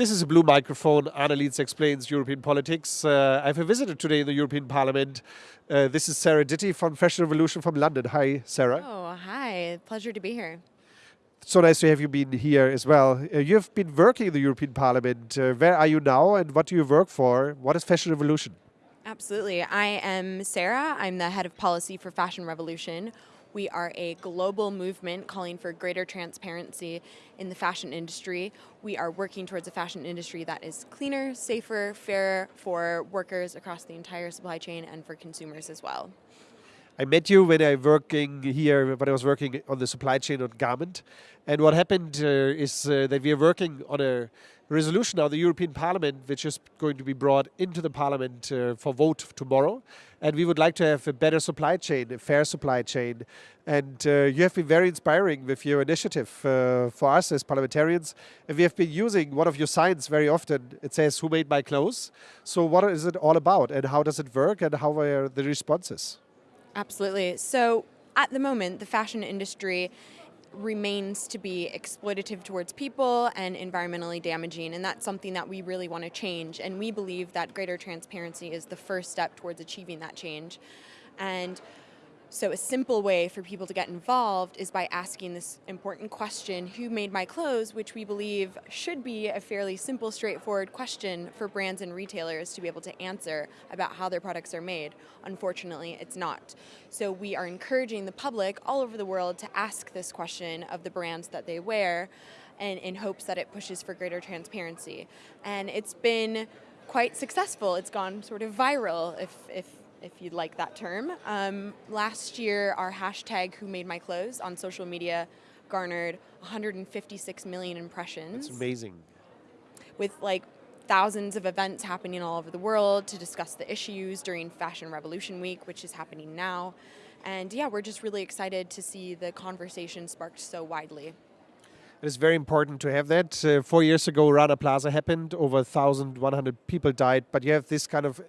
This is a blue microphone. Arne explains European politics. Uh, I have a visitor today in the European Parliament. Uh, this is Sarah Ditty from Fashion Revolution from London. Hi, Sarah. Oh, hi. Pleasure to be here. So nice to have you been here as well. Uh, you've been working in the European Parliament. Uh, where are you now and what do you work for? What is Fashion Revolution? Absolutely. I am Sarah. I'm the head of policy for Fashion Revolution. We are a global movement calling for greater transparency in the fashion industry. We are working towards a fashion industry that is cleaner, safer, fairer for workers across the entire supply chain and for consumers as well. I met you when I working here, when I was working on the supply chain on garment. And what happened uh, is uh, that we are working on a resolution of the European Parliament, which is going to be brought into the Parliament uh, for vote tomorrow. And we would like to have a better supply chain, a fair supply chain. And uh, you have been very inspiring with your initiative uh, for us as parliamentarians. And we have been using one of your signs very often. It says, who made my clothes? So what is it all about and how does it work and how are the responses? Absolutely. So at the moment, the fashion industry remains to be exploitative towards people and environmentally damaging and that's something that we really want to change and we believe that greater transparency is the first step towards achieving that change and so a simple way for people to get involved is by asking this important question, who made my clothes, which we believe should be a fairly simple, straightforward question for brands and retailers to be able to answer about how their products are made. Unfortunately, it's not. So we are encouraging the public all over the world to ask this question of the brands that they wear and in hopes that it pushes for greater transparency. And it's been quite successful. It's gone sort of viral, if, if if you'd like that term. Um, last year, our hashtag Who Made My Clothes on social media garnered 156 million impressions. That's amazing. With like thousands of events happening all over the world to discuss the issues during Fashion Revolution Week, which is happening now. And yeah, we're just really excited to see the conversation sparked so widely. It is very important to have that. Uh, four years ago, Rana Plaza happened. Over 1,100 people died. But you have this kind of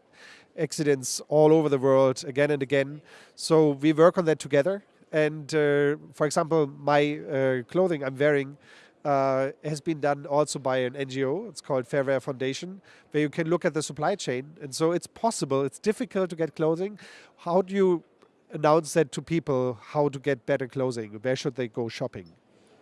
accidents all over the world again and again. So we work on that together. And uh, for example, my uh, clothing I'm wearing uh, has been done also by an NGO. It's called Fair Wear Foundation, where you can look at the supply chain. And so it's possible. It's difficult to get clothing. How do you announce that to people? How to get better clothing? Where should they go shopping?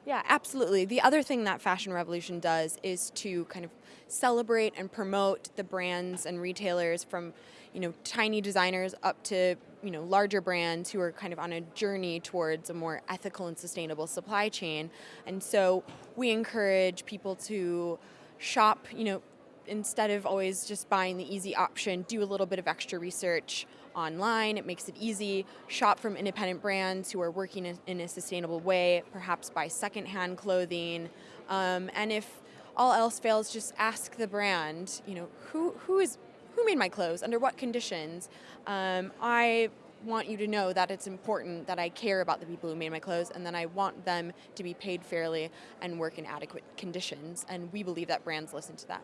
Yeah, absolutely. The other thing that Fashion Revolution does is to kind of celebrate and promote the brands and retailers from, you know, tiny designers up to, you know, larger brands who are kind of on a journey towards a more ethical and sustainable supply chain. And so we encourage people to shop, you know, instead of always just buying the easy option, do a little bit of extra research online. It makes it easy. Shop from independent brands who are working in a sustainable way, perhaps buy secondhand clothing. Um, and if all else fails, just ask the brand, you know, who, who is who made my clothes, under what conditions. Um, I want you to know that it's important that I care about the people who made my clothes and that I want them to be paid fairly and work in adequate conditions. And we believe that brands listen to that.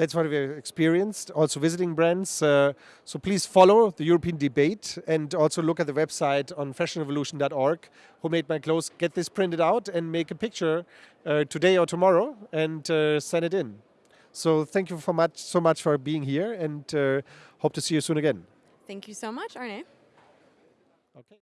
That's what we've experienced, also visiting brands. Uh, so please follow the European debate and also look at the website on fashionrevolution.org. Who made my clothes? Get this printed out and make a picture uh, today or tomorrow and uh, send it in. So thank you for much, so much for being here and uh, hope to see you soon again. Thank you so much, Arne.